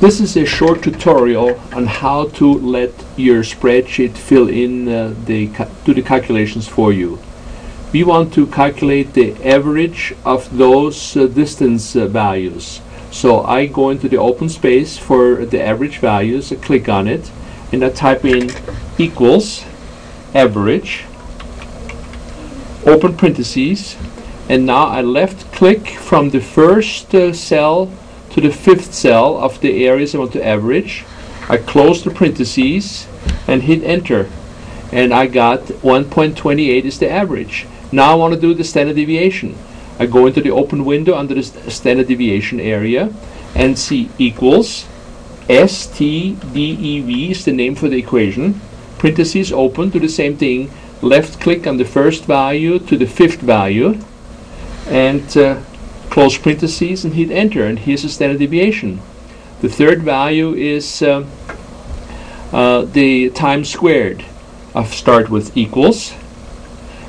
This is a short tutorial on how to let your spreadsheet fill in uh, the do the calculations for you. We want to calculate the average of those uh, distance uh, values. So I go into the open space for the average values, I click on it, and I type in equals average, open parentheses, and now I left click from the first uh, cell to the fifth cell of the areas I want to average. I close the parentheses and hit enter. And I got 1.28 is the average. Now I want to do the standard deviation. I go into the open window under the st- standard deviation area and see equals STDEV is the name for the equation. Parentheses open, do the same thing. Left click on the first value to the fifth value and uh, close parentheses and hit enter and here's the standard deviation. The third value is uh, uh, the time squared. I start with equals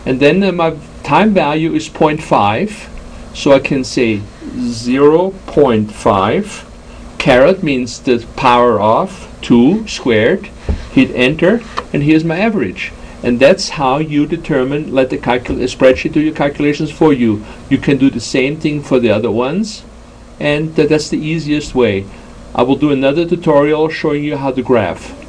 and then uh, my time value is 0.5 so I can say 0.5 caret means the power of 2 squared hit enter and here's my average and that's how you determine let the spreadsheet do your calculations for you. You can do the same thing for the other ones and that that's the easiest way. I will do another tutorial showing you how to graph